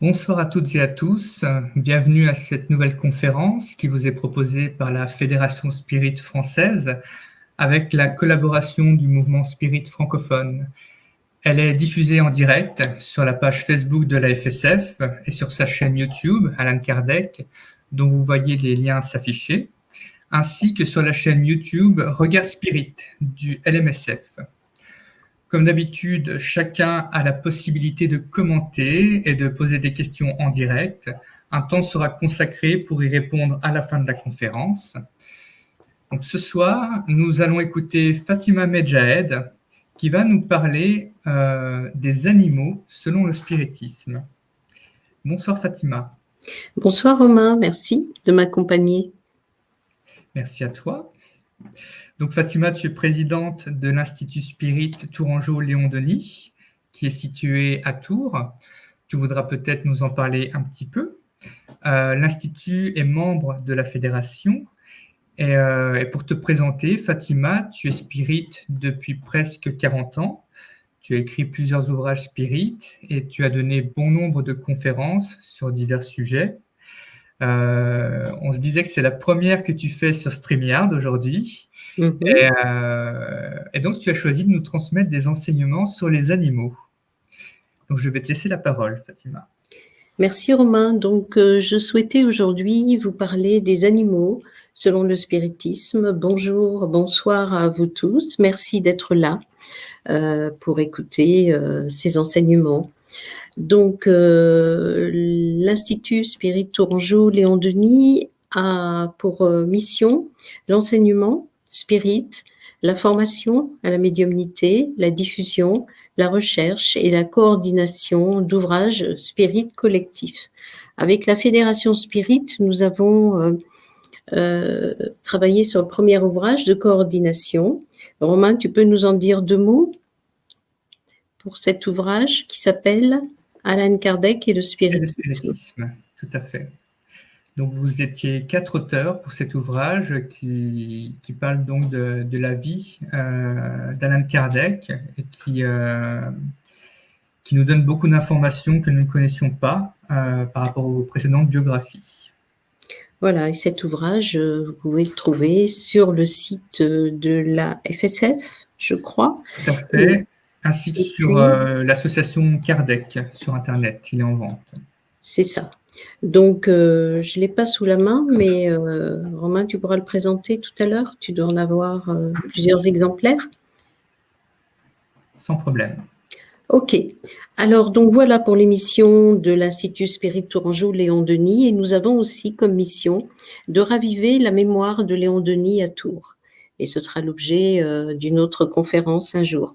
Bonsoir à toutes et à tous. Bienvenue à cette nouvelle conférence qui vous est proposée par la Fédération Spirit française avec la collaboration du mouvement Spirit francophone. Elle est diffusée en direct sur la page Facebook de la FSF et sur sa chaîne YouTube, Alan Kardec, dont vous voyez les liens s'afficher, ainsi que sur la chaîne YouTube Regard Spirit du LMSF. Comme d'habitude, chacun a la possibilité de commenter et de poser des questions en direct. Un temps sera consacré pour y répondre à la fin de la conférence. Donc, ce soir, nous allons écouter Fatima Medjahed qui va nous parler euh, des animaux selon le spiritisme. Bonsoir Fatima. Bonsoir Romain, merci de m'accompagner. Merci à toi. Donc Fatima, tu es présidente de l'Institut Spirit Tourangeau-Léon-Denis, qui est situé à Tours. Tu voudras peut-être nous en parler un petit peu. Euh, L'Institut est membre de la fédération. Euh, et, pour te présenter, Fatima, tu es spirit depuis presque 40 ans. Tu as écrit plusieurs ouvrages spirit et tu as donné bon nombre de conférences sur divers sujets. Euh, on se disait que c'est la première que tu fais sur StreamYard aujourd'hui. Mhm. Euh, et, donc, tu as choisi de nous transmettre des enseignements sur les animaux. Donc, je vais te laisser la parole, Fatima. Merci Romain. Donc, euh, je souhaitais aujourd'hui vous parler des animaux selon le spiritisme. Bonjour, bonsoir à vous tous. Merci d'être là euh, pour écouter ces enseignements. Donc, l'Institut Spirit Tourangeau Léon Denis a pour mission l'enseignement spirit, la formation à la médiumnité, la diffusion, la recherche et la coordination d'ouvrages spirit collectifs. Avec la Fédération Spirit, nous avons euh, euh, travaillé sur le premier ouvrage de coordination. Romain, tu peux nous en dire deux mots pour cet ouvrage qui s'appelle Alan Kardec et le spiritisme. Tout à fait. Donc, vous étiez quatre auteurs pour cet ouvrage qui, qui parle donc de, de la vie euh, d'Alain Kardec et qui, euh, qui nous donne beaucoup d'informations que nous ne connaissions pas euh, par rapport aux précédentes biographies. Voilà, et cet ouvrage, vous pouvez le trouver sur le site de la FSF, je crois. Tout à fait, ainsi que sur l'association Kardec sur Internet, il est en vente. C'est ça. Donc, euh, je ne l'ai pas sous la main, mais euh, Romain, tu pourras le présenter tout à l'heure. Tu dois en avoir euh, plusieurs exemplaires. Sans problème. Ok. Alors, donc voilà pour l'émission de l'Institut Spirit Tourangeau Léon Denis. Et nous avons aussi comme mission de raviver la mémoire de Léon Denis à Tours. Et ce sera l'objet d'une autre conférence un jour.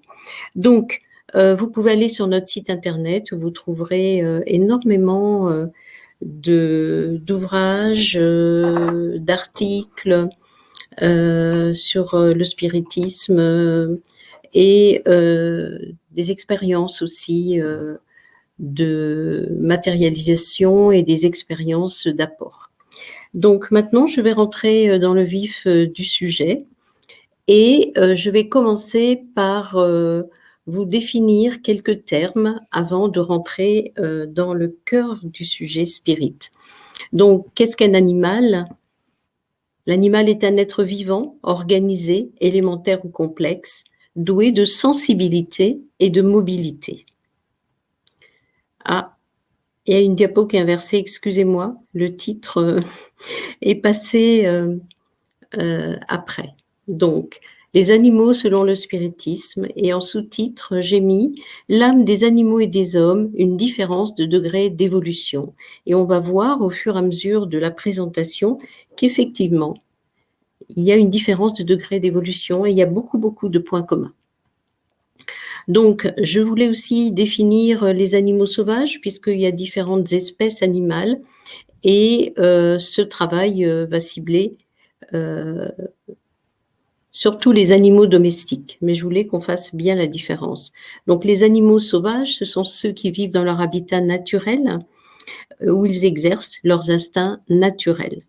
Donc, vous pouvez aller sur notre site internet où vous trouverez énormément d'ouvrages, euh, d'articles euh, sur euh, le spiritisme et des expériences aussi de matérialisation et des expériences d'apport. Donc maintenant, je vais rentrer dans le vif du sujet et je vais commencer par vous définir quelques termes avant de rentrer euh, dans le cœur du sujet spirit. Donc, qu'est-ce qu'un animal? L'animal est un être vivant, organisé, élémentaire ou complexe, doué de sensibilité et de mobilité. Ah, il y a une diapo qui est inversée, excusez-moi, le titre euh, est passé euh, après. Donc, les animaux selon le spiritisme, et en sous-titre, j'ai mis L'âme des animaux et des hommes, une différence de degré d'évolution. Et on va voir au fur et à mesure de la présentation qu'effectivement, il y a une différence de degré d'évolution et il y a beaucoup, beaucoup de points communs. Donc, je voulais aussi définir les animaux sauvages, puisqu'il y a différentes espèces animales, et euh, ce travail euh, va cibler euh, surtout les animaux domestiques, mais je voulais qu'on fasse bien la différence. Donc les animaux sauvages, ce sont ceux qui vivent dans leur habitat naturel, euh, où ils exercent leurs instincts naturels.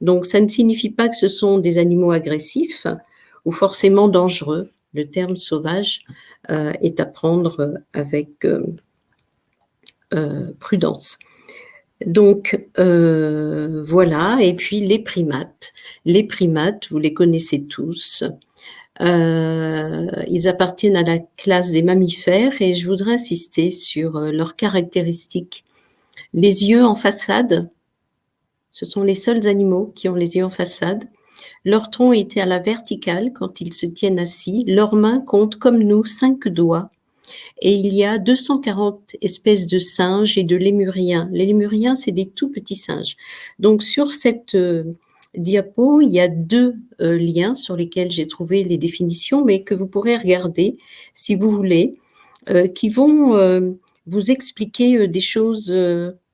Donc ça ne signifie pas que ce sont des animaux agressifs ou forcément dangereux. Le terme sauvage euh, est à prendre avec euh, prudence. Donc, euh, voilà, et puis les primates. Les primates, vous les connaissez tous. Euh, ils appartiennent à la classe des mammifères et je voudrais insister sur euh, leurs caractéristiques. Les yeux en façade, ce sont les seuls animaux qui ont les yeux en façade. Leur tronc était à la verticale quand ils se tiennent assis. Leurs mains comptent comme nous cinq doigts et il y a 240 espèces de singes et de lémuriens. Les lémuriens, c'est des tout petits singes. Donc sur cette euh, diapo, il y a deux euh, liens sur lesquels j'ai trouvé les définitions, mais que vous pourrez regarder si vous voulez, euh, qui vont vous expliquer des choses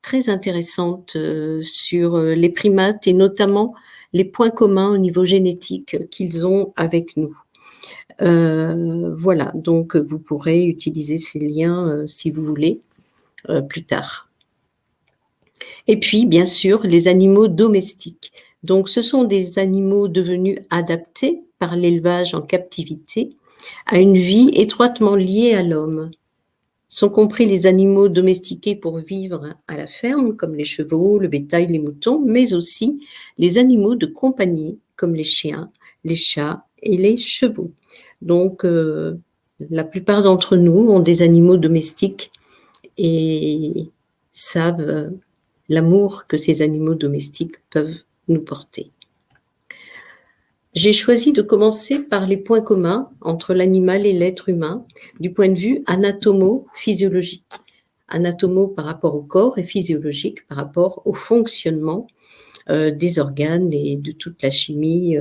très intéressantes sur les primates et notamment les points communs au niveau génétique qu'ils ont avec nous. Euh, voilà, donc vous pourrez utiliser ces liens euh, si vous voulez euh, plus tard. Et puis, bien sûr, les animaux domestiques. Donc, ce sont des animaux devenus adaptés par l'élevage en captivité à une vie étroitement liée à l'homme. Sont compris les animaux domestiqués pour vivre à la ferme, comme les chevaux, le bétail, les moutons, mais aussi les animaux de compagnie, comme les chiens, les chats et les chevaux. Donc, euh, la plupart d'entre nous ont des animaux domestiques et savent euh, l'amour que ces animaux domestiques peuvent nous porter. J'ai choisi de commencer par les points communs entre l'animal et l'être humain du point de vue anatomo-physiologique. Anatomo par rapport au corps et physiologique par rapport au fonctionnement euh, des organes et de toute la chimie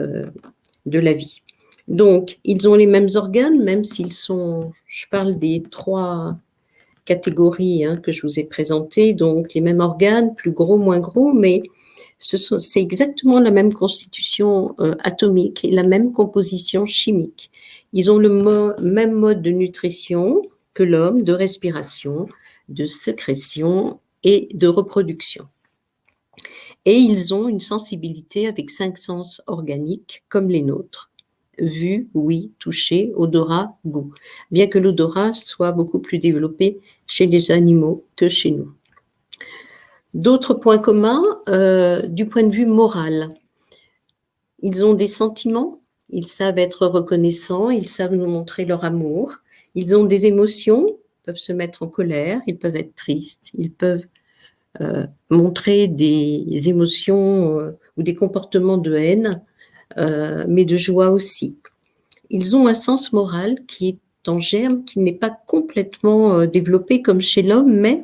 de la vie. Donc, ils ont les mêmes organes, même s'ils sont, je parle des trois catégories hein, que je vous ai présentées, donc les mêmes organes, plus gros, moins gros, mais c'est exactement la même constitution euh, atomique et la même composition chimique. Ils ont le même mode de nutrition que l'homme, de respiration, de sécrétion et de reproduction. Et ils ont une sensibilité avec cinq sens organiques comme les nôtres vue, oui, toucher, odorat, goût, bien que l'odorat soit beaucoup plus développé chez les animaux que chez nous. D'autres points communs euh, du point de vue moral. Ils ont des sentiments, ils savent être reconnaissants, ils savent nous montrer leur amour, ils ont des émotions, ils peuvent se mettre en colère, ils peuvent être tristes, ils peuvent euh, montrer des émotions euh, ou des comportements de haine, euh, mais de joie aussi. Ils ont un sens moral qui est en germe, qui n'est pas complètement euh, développé comme chez l'homme, mais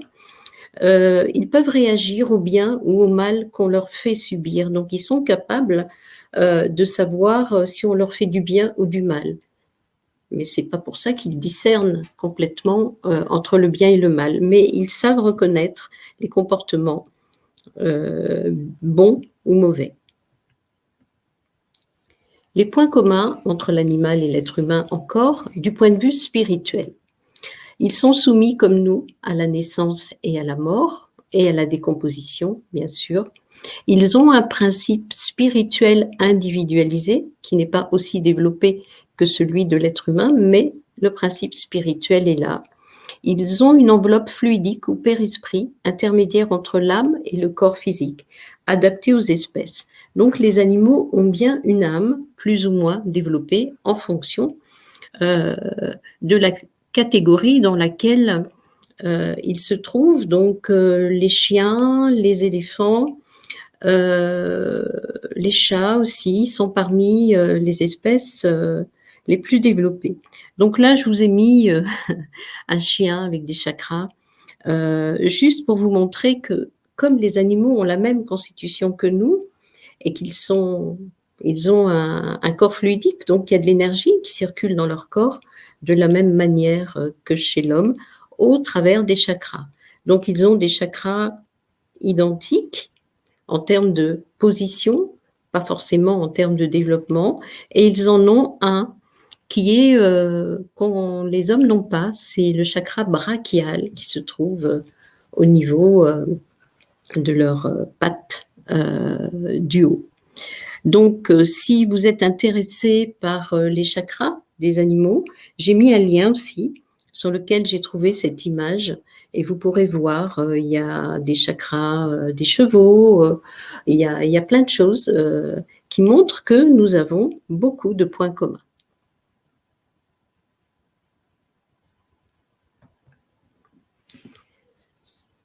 euh, ils peuvent réagir au bien ou au mal qu'on leur fait subir. Donc, ils sont capables de savoir si on leur fait du bien ou du mal. Mais c'est pas pour ça qu'ils discernent complètement entre le bien et le mal. Mais ils savent reconnaître les comportements bons ou mauvais. Les points communs entre l'animal et l'être humain encore, du point de vue spirituel. Ils sont soumis comme nous à la naissance et à la mort et à la décomposition, bien sûr. Ils ont un principe spirituel individualisé qui n'est pas aussi développé que celui de l'être humain, mais le principe spirituel est là. Ils ont une enveloppe fluidique ou périsprit intermédiaire entre l'âme et le corps physique, adaptée aux espèces. Donc les animaux ont bien une âme plus ou moins développée en fonction euh, de la catégorie dans laquelle euh, ils se trouvent. Donc euh, les chiens, les éléphants, les chats aussi sont parmi les espèces les plus développées. Donc là, je vous ai mis un chien avec des chakras, juste pour vous montrer que comme les animaux ont la même constitution que nous, et qu'ils sont, ils ont un, corps fluidique, donc il y a de l'énergie qui circule dans leur corps de la même manière euh, que chez l'homme, au travers des chakras. Donc ils ont des chakras identiques en termes de position, pas forcément en termes de développement, et ils en ont un qui est euh, qu'on les hommes n'ont pas, c'est le chakra brachial qui se trouve euh, au niveau de leurs pattes euh, du haut. Donc, euh, si vous êtes intéressé par euh, les chakras des animaux, j'ai mis un lien aussi sur lequel j'ai trouvé cette image et vous pourrez voir, euh, il y a des chakras, euh, des chevaux, euh, il, y a, il, y a, plein de choses qui montrent que nous avons beaucoup de points communs.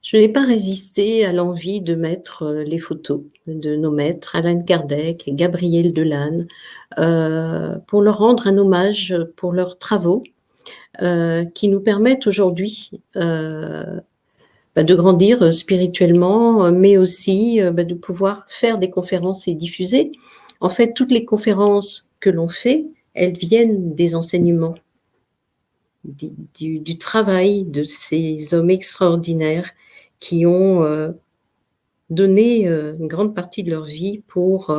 Je n'ai pas résisté à l'envie de mettre les photos de nos maîtres, Alain Kardec et Gabriel Delanne, euh, pour leur rendre un hommage pour leurs travaux euh, qui nous permettent aujourd'hui euh, bah, de grandir spirituellement, mais aussi bah, de pouvoir faire des conférences et diffuser. En fait, toutes les conférences que l'on fait, elles viennent des enseignements, du, travail de ces hommes extraordinaires qui ont donné une grande partie de leur vie pour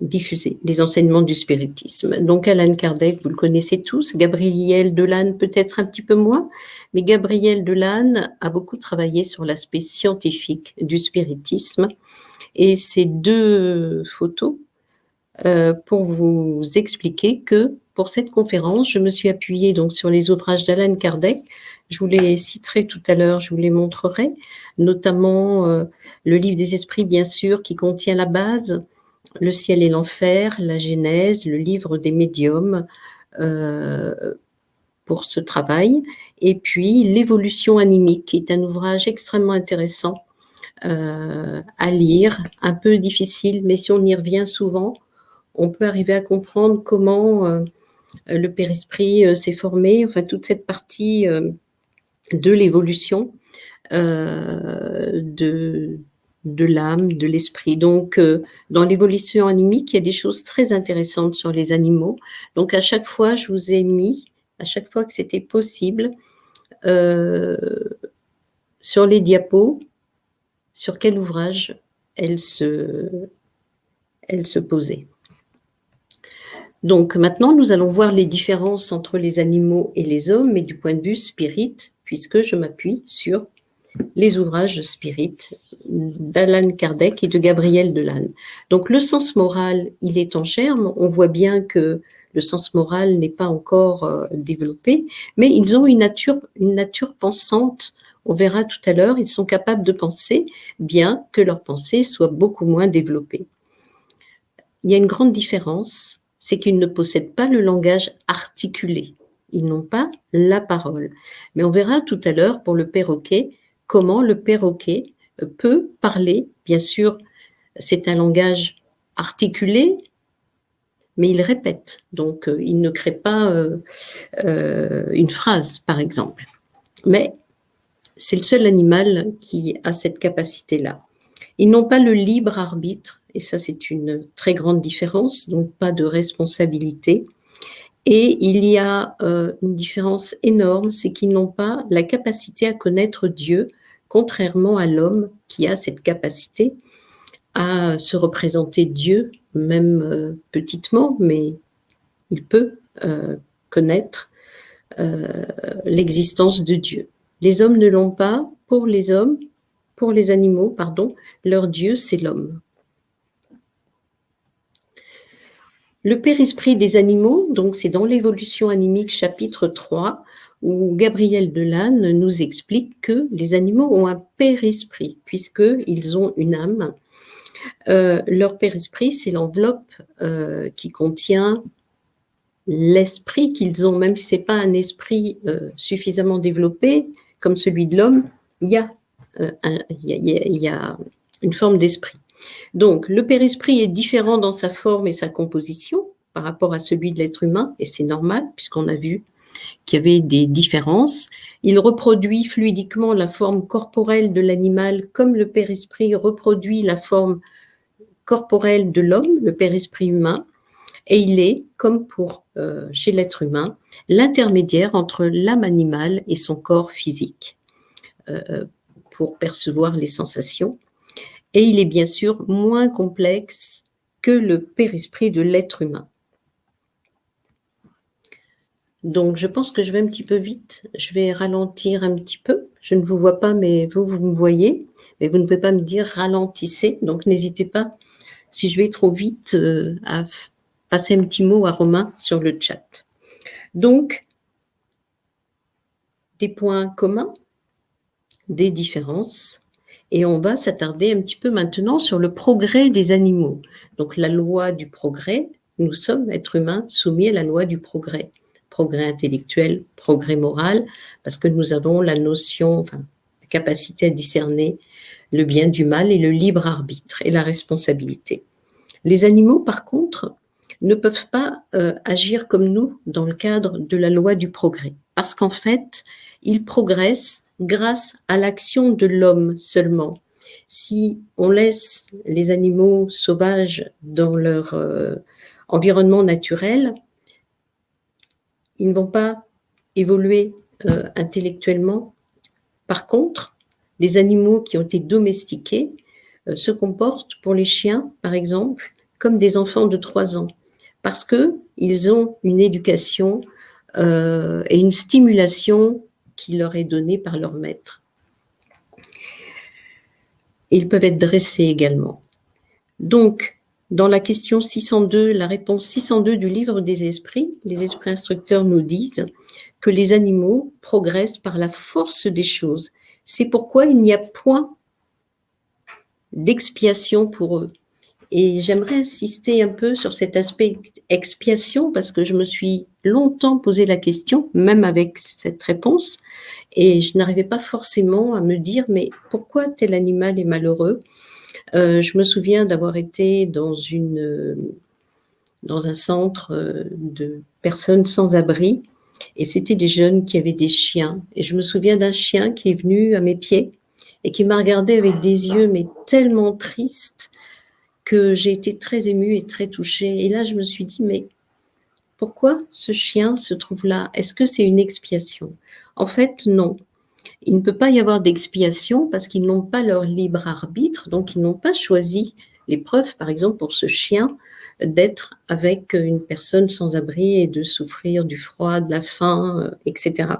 diffuser les enseignements du spiritisme. Donc Alan Kardec, vous le connaissez tous, Gabriel Delanne peut-être un petit peu moins, mais Gabriel Delanne a beaucoup travaillé sur l'aspect scientifique du spiritisme et ces deux photos euh, pour vous expliquer que pour cette conférence, je me suis appuyée donc sur les ouvrages d'Alan Kardec. Je vous les citerai tout à l'heure, je vous les montrerai, notamment euh, le livre des esprits, bien sûr, qui contient la base, le ciel et l'enfer, la Genèse, le livre des médiums euh, pour ce travail, et puis l'évolution animique, qui est un ouvrage extrêmement intéressant euh, à lire, un peu difficile, mais si on y revient souvent, on peut arriver à comprendre comment le périsprit s'est formé, enfin toute cette partie de l'évolution de, de l'âme, de l'esprit. Donc, euh, dans l'évolution animique, il y a des choses très intéressantes sur les animaux. Donc, à chaque fois, je vous ai mis, à chaque fois que c'était possible, euh, sur les diapos, sur quel ouvrage elle se, elle se posait. Donc maintenant, nous allons voir les différences entre les animaux et les hommes, mais du point de vue spirit, puisque je m'appuie sur les ouvrages spirites d'Alan Kardec et de Gabriel Delanne. Donc le sens moral, il est en germe. On voit bien que le sens moral n'est pas encore euh, développé, mais ils ont une nature, une nature pensante. On verra tout à l'heure, ils sont capables de penser, bien que leur pensée soit beaucoup moins développée. Il y a une grande différence, c'est qu'ils ne possèdent pas le langage articulé. Ils n'ont pas la parole. Mais on verra tout à l'heure pour le perroquet comment le perroquet euh, peut parler. Bien sûr, c'est un langage articulé, mais il répète. Donc, euh, il ne crée pas euh, une phrase, par exemple. Mais c'est le seul animal qui a cette capacité-là. Ils n'ont pas le libre arbitre, et ça c'est une très grande différence, donc pas de responsabilité. Et il y a une différence énorme, c'est qu'ils n'ont pas la capacité à connaître Dieu contrairement à l'homme qui a cette capacité à se représenter Dieu, même euh, petitement, mais il peut euh, connaître euh, l'existence de Dieu. Les hommes ne l'ont pas. Pour les hommes, pour les animaux, pardon, leur Dieu, c'est l'homme. Le père-esprit des animaux, donc c'est dans l'évolution animique chapitre 3, où Gabriel Delanne nous explique que les animaux ont un père-esprit, puisqu'ils ont une âme. Euh, leur père-esprit, c'est l'enveloppe euh, qui contient l'esprit qu'ils ont, même si ce n'est pas un esprit euh, suffisamment développé comme celui de l'homme, il y a une forme d'esprit. Donc, le père-esprit est différent dans sa forme et sa composition par rapport à celui de l'être humain, et c'est normal, puisqu'on a vu qui avait des différences. Il reproduit fluidiquement la forme corporelle de l'animal comme le père-esprit reproduit la forme corporelle de l'homme, le père-esprit humain. Et il est, comme pour euh, chez l'être humain, l'intermédiaire entre l'âme animale et son corps physique euh, pour percevoir les sensations. Et il est bien sûr moins complexe que le père-esprit de l'être humain. Donc, je pense que je vais un petit peu vite. Je vais ralentir un petit peu. Je ne vous vois pas, mais vous, vous me voyez. Mais vous ne pouvez pas me dire ralentissez. Donc, n'hésitez pas, si je vais trop vite, euh, à passer un petit mot à Romain sur le chat. Donc, des points communs, des différences, et on va s'attarder un petit peu maintenant sur le progrès des animaux. Donc la loi du progrès, nous sommes, êtres humains, soumis à la loi du progrès. Progrès intellectuel, progrès moral, parce que nous avons la notion, la capacité à discerner le bien du mal et le libre arbitre et la responsabilité. Les animaux, par contre, ne peuvent pas euh, agir comme nous dans le cadre de la loi du progrès, parce qu'en fait, ils progressent grâce à l'action de l'homme seulement. Si on laisse les animaux sauvages dans leur euh, environnement naturel, ils ne vont pas évoluer euh, intellectuellement. Par contre, les animaux qui ont été domestiqués euh, se comportent pour les chiens, par exemple, comme des enfants de 3 ans, parce qu'ils ont une éducation et une stimulation qui leur est donné par leur maître. Ils peuvent être dressés également. Donc, dans la question 602, la réponse 602 du livre des esprits, les esprits instructeurs nous disent que les animaux progressent par la force des choses. C'est pourquoi il n'y a point d'expiation pour eux. Et j'aimerais insister un peu sur cet aspect expiation parce que je me suis longtemps posé la question, même avec cette réponse, et je n'arrivais pas forcément à me dire mais pourquoi tel animal est malheureux? Euh, Je me souviens d'avoir été dans une dans un centre euh, de personnes sans abri et c'était des jeunes qui avaient des chiens et je me souviens d'un chien qui est venu à mes pieds et qui m'a regardé avec des yeux mais tellement tristes que j'ai été très émue et très touchée. Et là, je me suis dit, mais pourquoi ce chien se trouve là Est-ce que c'est une expiation? En fait, non. Il ne peut pas y avoir d'expiation parce qu'ils n'ont pas leur libre arbitre, donc ils n'ont pas choisi l'épreuve, par exemple, pour ce chien, d'être avec une personne sans abri et de souffrir du froid, de la faim, euh, etc.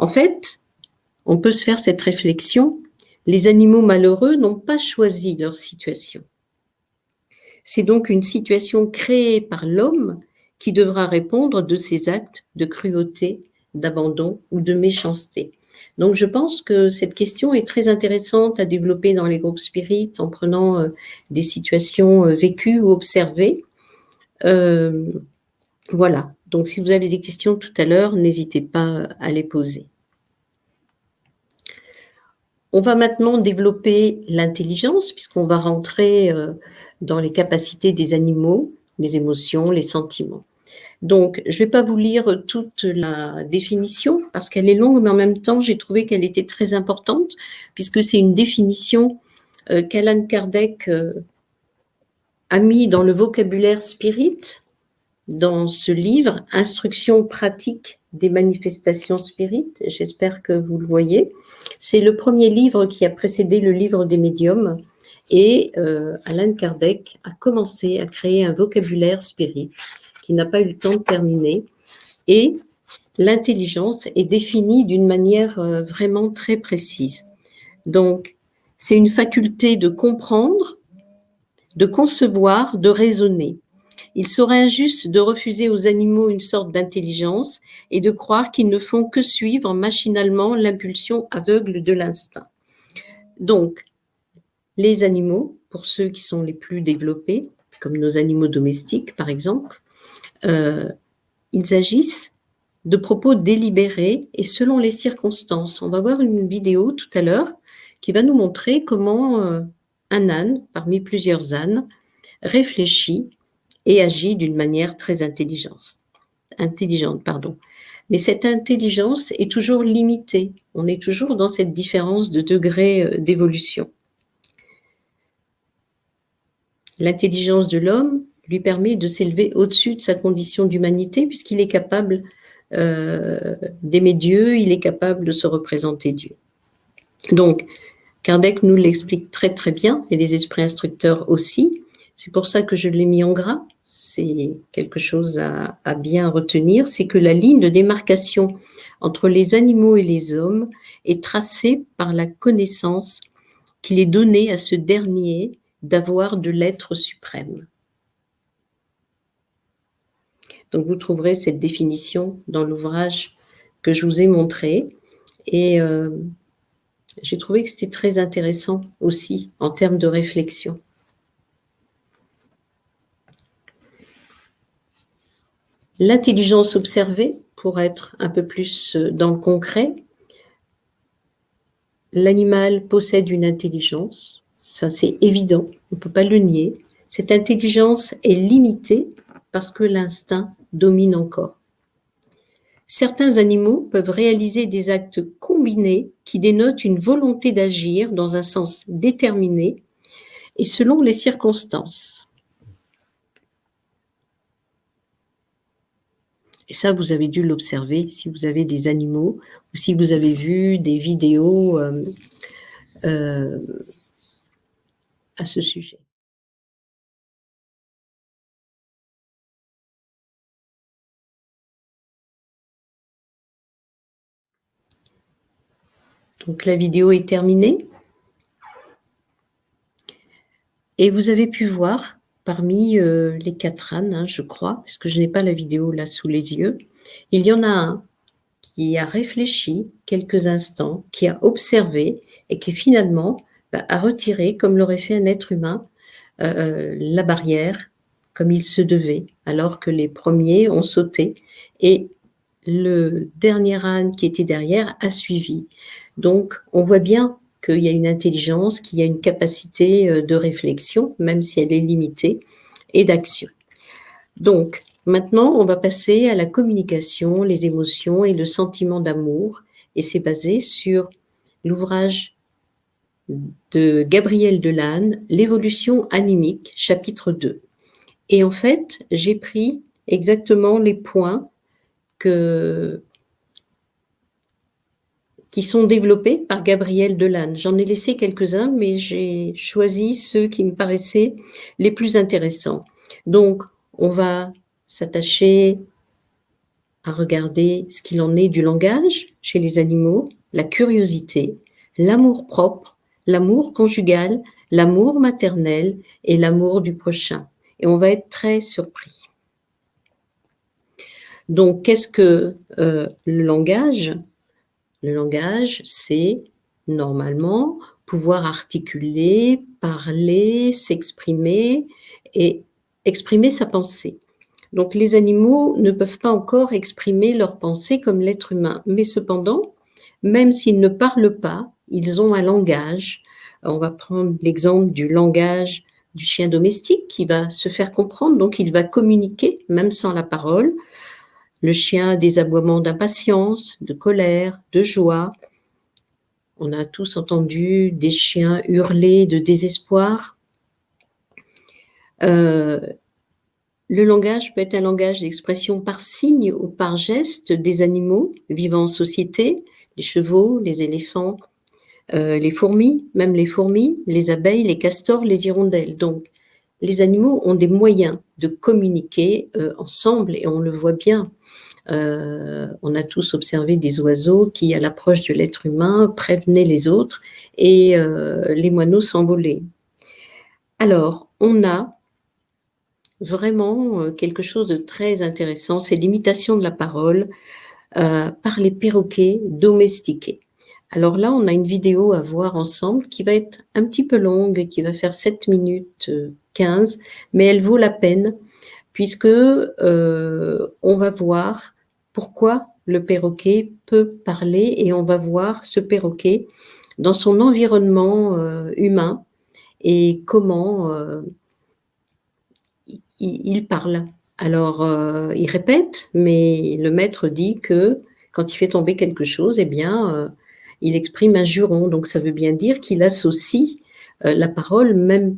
En fait, on peut se faire cette réflexion, les animaux malheureux n'ont pas choisi leur situation. C'est donc une situation créée par l'homme qui devra répondre de ses actes de cruauté, d'abandon ou de méchanceté. Donc je pense que cette question est très intéressante à développer dans les groupes spirites en prenant euh, des situations euh, vécues ou observées. Euh, voilà, donc si vous avez des questions tout à l'heure, n'hésitez pas à les poser. On va maintenant développer l'intelligence puisqu'on va rentrer dans les capacités des animaux, les émotions, les sentiments. Donc, je ne vais pas vous lire toute la définition parce qu'elle est longue, mais en même temps, j'ai trouvé qu'elle était très importante puisque c'est une définition euh, qu'Alan Kardec euh, a mis dans le vocabulaire spirit, dans ce livre, Instructions pratiques des manifestations spirites. J'espère que vous le voyez. C'est le premier livre qui a précédé le livre des médiums et euh, Alan Kardec a commencé à créer un vocabulaire spirit qui n'a pas eu le temps de terminer. Et l'intelligence est définie d'une manière euh, vraiment très précise. Donc, c'est une faculté de comprendre, de concevoir, de raisonner. Il serait injuste de refuser aux animaux une sorte d'intelligence et de croire qu'ils ne font que suivre machinalement l'impulsion aveugle de l'instinct. Donc, les animaux, pour ceux qui sont les plus développés, comme nos animaux domestiques par exemple, euh, ils agissent de propos délibérés et selon les circonstances. On va voir une vidéo tout à l'heure qui va nous montrer comment euh, un âne, parmi plusieurs ânes, réfléchit et agit d'une manière très intelligente. intelligente. Pardon. Mais cette intelligence est toujours limitée. On est toujours dans cette différence de degré euh, d'évolution. L'intelligence de l'homme lui permet de s'élever au-dessus de sa condition d'humanité puisqu'il est capable euh, d'aimer Dieu, il est capable de se représenter Dieu. Donc, Kardec nous l'explique très très bien, et les esprits instructeurs aussi. C'est pour ça que je l'ai mis en gras. C'est quelque chose à, à bien retenir, c'est que la ligne de démarcation entre les animaux et les hommes est tracée par la connaissance qu'il est donnée à ce dernier d'avoir de l'être suprême. Donc vous trouverez cette définition dans l'ouvrage que je vous ai montré. Et euh, j'ai trouvé que c'était très intéressant aussi en termes de réflexion. L'intelligence observée, pour être un peu plus euh, dans le concret, l'animal possède une intelligence, ça c'est évident, on ne peut pas le nier. Cette intelligence est limitée parce que l'instinct domine encore. Certains animaux peuvent réaliser des actes combinés qui dénotent une volonté d'agir dans un sens déterminé et selon les circonstances. Et ça, vous avez dû l'observer si vous avez des animaux ou si vous avez vu des vidéos euh, euh, ce sujet. Donc la vidéo est terminée. Et vous avez pu voir parmi euh, les quatre ânes, hein, je crois, puisque je n'ai pas la vidéo là sous les yeux, il y en a un qui a réfléchi quelques instants, qui a observé et qui finalement a retiré, comme l'aurait fait un être humain, euh, la barrière comme il se devait, alors que les premiers ont sauté et le dernier âne qui était derrière a suivi. Donc, on voit bien qu'il y a une intelligence, qu'il y a une capacité euh, de réflexion, même si elle est limitée, et d'action. Donc, maintenant, on va passer à la communication, les émotions et le sentiment d'amour, et c'est basé sur l'ouvrage de Gabriel Delanne, L'évolution animique, chapitre 2. Et en fait, j'ai pris exactement les points que qui sont développés par Gabriel Delanne. J'en ai laissé quelques-uns, mais j'ai choisi ceux qui me paraissaient les plus intéressants. Donc, on va s'attacher à regarder ce qu'il en est du langage chez les animaux, la curiosité, l'amour propre, l'amour conjugal, l'amour maternel et l'amour du prochain. Et on va être très surpris. Donc, qu'est-ce que euh, le langage? Le langage, c'est normalement pouvoir articuler, parler, s'exprimer et exprimer sa pensée. Donc les animaux ne peuvent pas encore exprimer leur pensée comme l'être humain, mais cependant, même s'ils ne parlent pas, ils ont un langage. On va prendre l'exemple du langage du chien domestique qui va se faire comprendre, donc il va communiquer même sans la parole. Le chien a des aboiements d'impatience, de colère, de joie. On a tous entendu des chiens hurler de désespoir. Euh, le langage peut être un langage d'expression par signe ou par geste des animaux vivant en société, les chevaux, les éléphants, euh, les fourmis, même les fourmis, les abeilles, les castors, les hirondelles. Donc, les animaux ont des moyens de communiquer euh, ensemble et on le voit bien euh, on a tous observé des oiseaux qui, à l'approche de l'être humain, prévenaient les autres et les moineaux s'envolaient. Alors, on a vraiment quelque chose de très intéressant, c'est l'imitation de la parole par les perroquets domestiqués. Alors là, on a une vidéo à voir ensemble qui va être un petit peu longue, qui va faire 7 minutes 15, mais elle vaut la peine puisque on va voir pourquoi le perroquet peut parler et on va voir ce perroquet dans son environnement euh, humain et comment euh, il, parle. Alors, euh, il répète, mais le maître dit que quand il fait tomber quelque chose, eh bien, il exprime un juron. Donc, ça veut bien dire qu'il associe la parole, même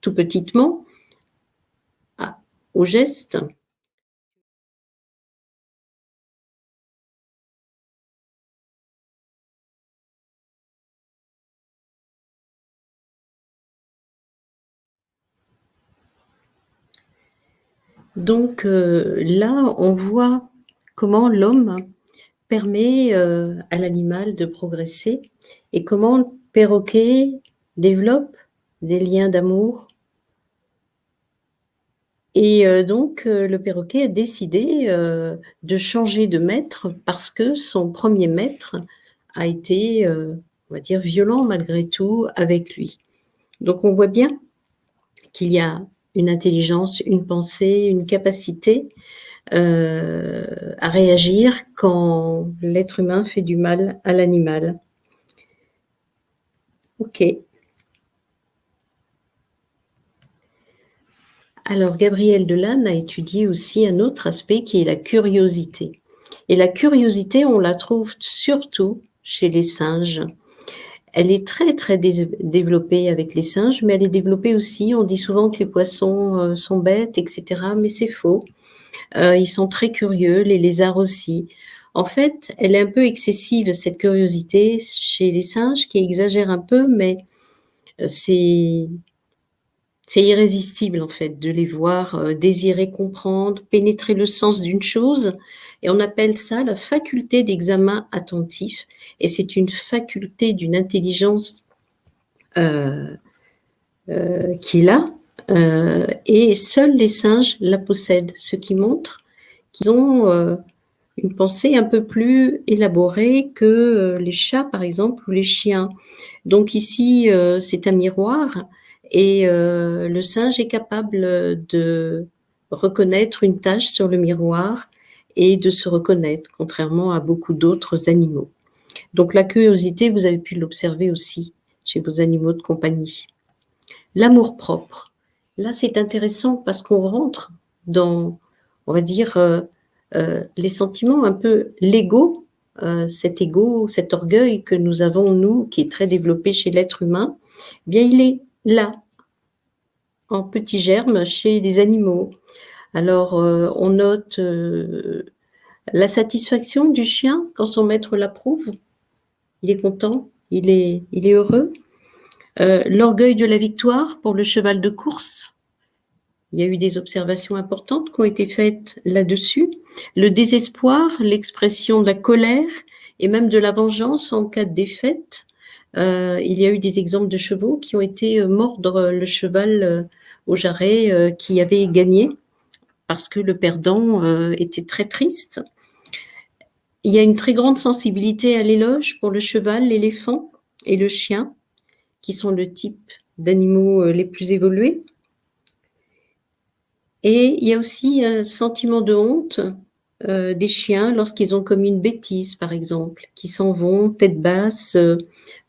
tout petitement, au geste. Donc euh, là, on voit comment l'homme permet euh, à l'animal de progresser et comment le perroquet développe des liens d'amour Et donc, le perroquet a décidé de changer de maître parce que son premier maître a été, on va dire, violent malgré tout avec lui. Donc, on voit bien qu'il y a une intelligence, une pensée, une capacité à réagir quand l'être humain fait du mal à l'animal. Ok. Alors, Gabriel Delanne a étudié aussi un autre aspect qui est la curiosité. Et la curiosité, on la trouve surtout chez les singes. Elle est très, très développée avec les singes, mais elle est développée aussi. On dit souvent que les poissons euh, sont bêtes, etc. Mais c'est faux. Euh, ils sont très curieux, les lézards aussi. En fait, elle est un peu excessive, cette curiosité, chez les singes, qui exagère un peu, mais euh, c'est irrésistible en fait de les voir euh, désirer comprendre, pénétrer le sens d'une chose. Et on appelle ça la faculté d'examen attentif. Et c'est une faculté d'une intelligence euh, euh, qu'il a. et seuls les singes la possèdent, ce qui montre qu'ils ont une pensée un peu plus élaborée que les chats, par exemple, ou les chiens. Donc ici, c'est un miroir et euh, le singe est capable de reconnaître une tache sur le miroir et de se reconnaître, contrairement à beaucoup d'autres animaux. Donc la curiosité, vous avez pu l'observer aussi chez vos animaux de compagnie. L'amour propre. Là, c'est intéressant parce qu'on rentre dans, on va dire, euh, euh, les sentiments un peu l'ego, cet ego, cet orgueil que nous avons, nous, qui est très développé chez l'être humain, eh bien, il est là, en petits germes chez les animaux. Alors, euh, on note euh, la satisfaction du chien quand son maître l'approuve. Il est content, il est heureux. Euh, l'orgueil de la victoire pour le cheval de course. Il y a eu des observations importantes qui ont été faites là-dessus. Le désespoir, l'expression de la colère et même de la vengeance en cas de défaite. Euh, il y a eu des exemples de chevaux qui ont été euh, mordre le cheval au jarret qui avait gagné parce que le perdant était très triste. Il y a une très grande sensibilité à l'éloge pour le cheval, l'éléphant et le chien, qui sont le type d'animaux les plus évolués. Et il y a aussi un sentiment de honte euh, des chiens lorsqu'ils ont commis une bêtise, par exemple, qui s'en vont tête basse euh,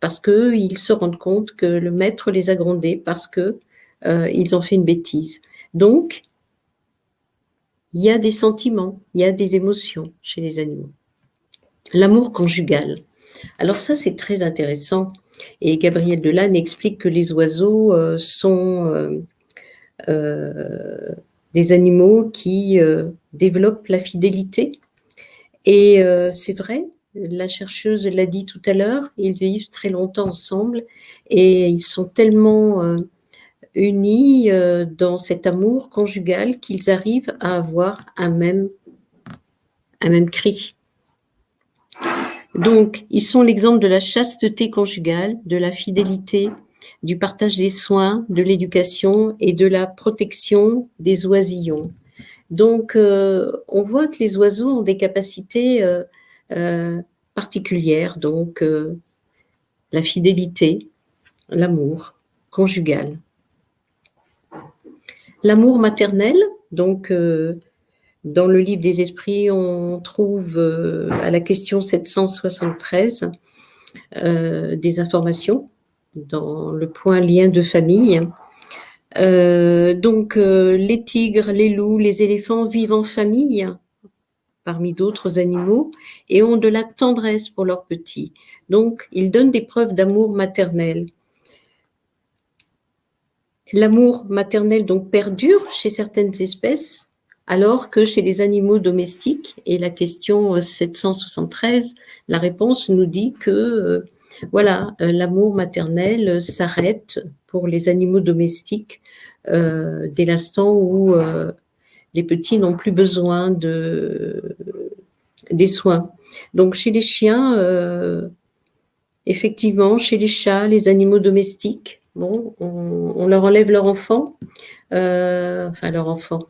parce qu'ils se rendent compte que le maître les a grondés parce que euh, ils ont fait une bêtise. Donc, il y a des sentiments, il y a des émotions chez les animaux. L'amour conjugal. Alors ça, c'est très intéressant. Et Gabriel Delanne explique que les oiseaux sont des animaux qui euh, développent la fidélité. Et euh, c'est vrai, la chercheuse l'a dit tout à l'heure, ils vivent très longtemps ensemble et ils sont tellement euh, unis dans cet amour conjugal qu'ils arrivent à avoir un même, un même cri. Donc, ils sont l'exemple de la chasteté conjugale, de la fidélité, du partage des soins, de l'éducation et de la protection des oisillons. Donc, euh, on voit que les oiseaux ont des capacités euh, euh, particulières, donc la fidélité, l'amour conjugal. L'amour maternel, donc dans le livre des esprits, on trouve à la question 773 des informations dans le point lien de famille. Euh, donc, euh, les tigres, les loups, les éléphants vivent en famille, parmi d'autres animaux, et ont de la tendresse pour leurs petits. Donc, ils donnent des preuves d'amour maternel. L'amour maternel donc perdure chez certaines espèces, alors que chez les animaux domestiques, et la question 773, la réponse nous dit que euh, voilà, euh, l'amour maternel s'arrête pour les animaux domestiques euh, dès l'instant où euh, les petits n'ont plus besoin de, des soins. Donc chez les chiens, effectivement, chez les chats, les animaux domestiques, bon, on, leur enlève leur enfant, enfin leur enfant,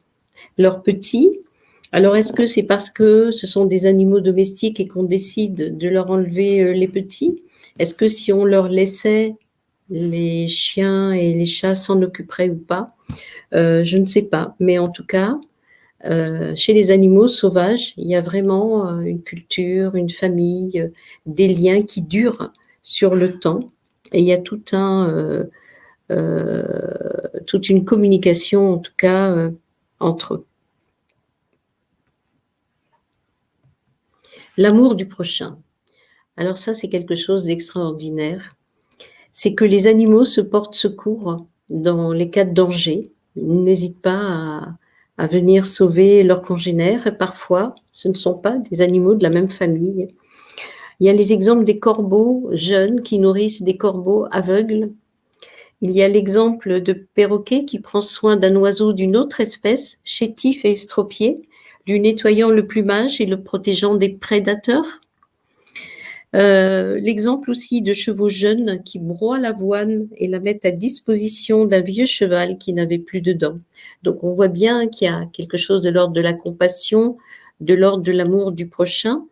leurs petits. Alors, est-ce que c'est parce que ce sont des animaux domestiques et qu'on décide de leur enlever euh, les petits? Est-ce que si on leur laissait les chiens et les chats s'en occuperaient ou pas? Euh, Je ne sais pas. Mais en tout cas, euh, chez les animaux sauvages, il y a vraiment une culture, une famille, des liens qui durent sur le temps. Et il y a toute une communication, en tout cas, entre eux. L'amour du prochain. Alors ça, c'est quelque chose d'extraordinaire. C'est que les animaux se portent secours dans les cas de danger. Ils n'hésitent pas à, venir sauver leurs congénères. Parfois, ce ne sont pas des animaux de la même famille. Il y a les exemples des corbeaux jeunes qui nourrissent des corbeaux aveugles. Il y a l'exemple de perroquet qui prend soin d'un oiseau d'une autre espèce, chétif et estropié, lui nettoyant le plumage et le protégeant des prédateurs. Euh, l'exemple aussi de chevaux jeunes qui broient l'avoine et la mettent à disposition d'un vieux cheval qui n'avait plus de dents. Donc on voit bien qu'il y a quelque chose de l'ordre de la compassion, de l'ordre de l'amour du prochain.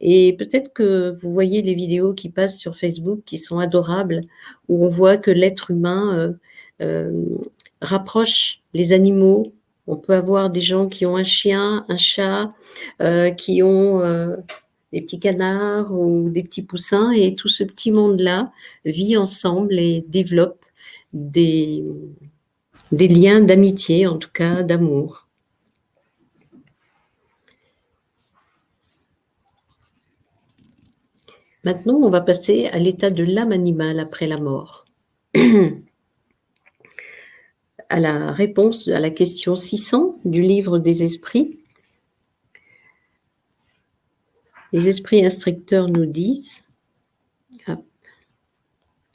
Et peut-être que vous voyez les vidéos qui passent sur Facebook qui sont adorables, où on voit que l'être humain euh, euh, rapproche les animaux, on peut avoir des gens qui ont un chien, un chat, euh, qui ont des petits canards ou des petits poussins, et tout ce petit monde-là vit ensemble et développe des, des liens d'amitié, en tout cas d'amour. Maintenant, on va passer à l'état de l'âme animale après la mort. à la réponse à la question 600 du livre des esprits. Les esprits instructeurs nous disent, ah,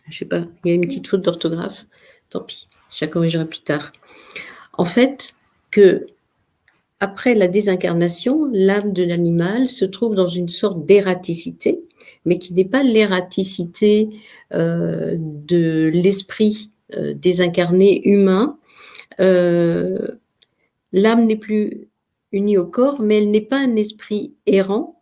je sais pas, il y a une petite faute d'orthographe, tant pis, je la corrigerai plus tard. En fait, que après la désincarnation, l'âme de l'animal se trouve dans une sorte d'ératicité, mais qui n'est pas l'ératicité euh, de l'esprit euh, désincarné humain, euh, l'âme n'est plus unie au corps, mais elle n'est pas un esprit errant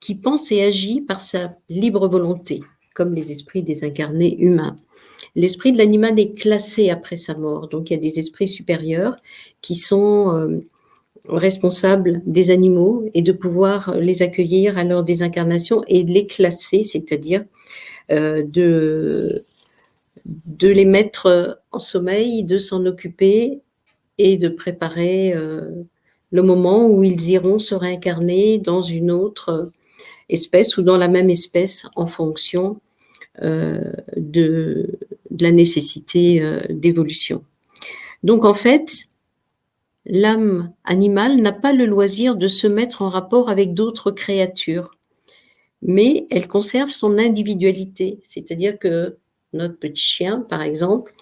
qui pense et agit par sa libre volonté, comme les esprits désincarnés humains. L'esprit de l'animal est classé après sa mort, donc il y a des esprits supérieurs qui sont responsables des animaux et de pouvoir les accueillir à leur désincarnation et les classer, c'est-à-dire euh, de de les mettre euh, en sommeil, de s'en occuper et de préparer euh, le moment où ils iront se réincarner dans une autre euh, espèce ou dans la même espèce en fonction de, la nécessité d'évolution. Donc en fait, l'âme animale n'a pas le loisir de se mettre en rapport avec d'autres créatures, mais elle conserve son individualité, c'est-à-dire que notre petit chien, par exemple,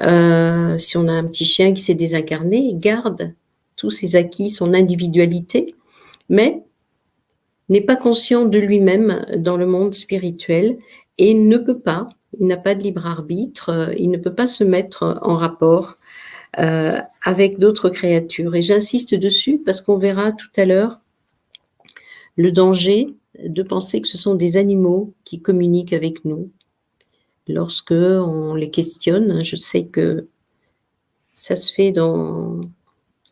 euh, si on a un petit chien qui s'est désincarné, garde tous ses acquis, son individualité, mais n'est pas conscient de lui-même dans le monde spirituel et ne peut pas, il n'a pas de libre arbitre, il ne peut pas se mettre en rapport euh, avec d'autres créatures. Et j'insiste dessus parce qu'on verra tout à l'heure le danger de penser que ce sont des animaux qui communiquent avec nous, lorsque on les questionne. Je sais que ça se fait dans,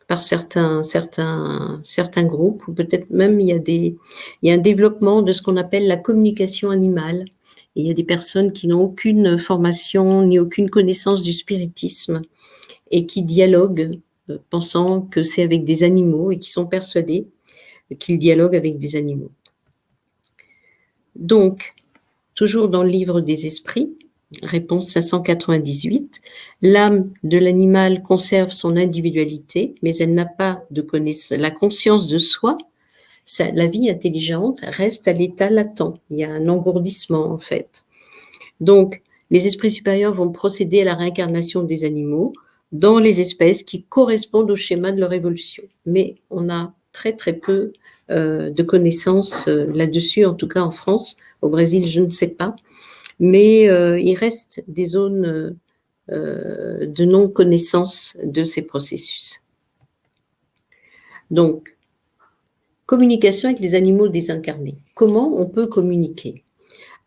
par certains, certains, certains groupes, ou peut-être même il y, a des, il y a un développement de ce qu'on appelle la communication animale. Il y a des personnes qui n'ont aucune formation ni aucune connaissance du spiritisme et qui dialoguent euh, pensant que c'est avec des animaux et qui sont persuadés qu'ils dialoguent avec des animaux. Donc, toujours dans le livre des esprits, Réponse 598. L'âme de l'animal conserve son individualité, mais elle n'a pas. La conscience de soi, la vie intelligente reste à l'état latent. Il y a un engourdissement en fait. Donc, les esprits supérieurs vont procéder à la réincarnation des animaux dans les espèces qui correspondent au schéma de leur évolution. Mais on a très très peu euh, de connaissances euh, là-dessus, en tout cas en France. Au Brésil, je ne sais pas mais euh, il reste des zones euh, de non-connaissance de ces processus. Donc, communication avec les animaux désincarnés. Comment on peut communiquer?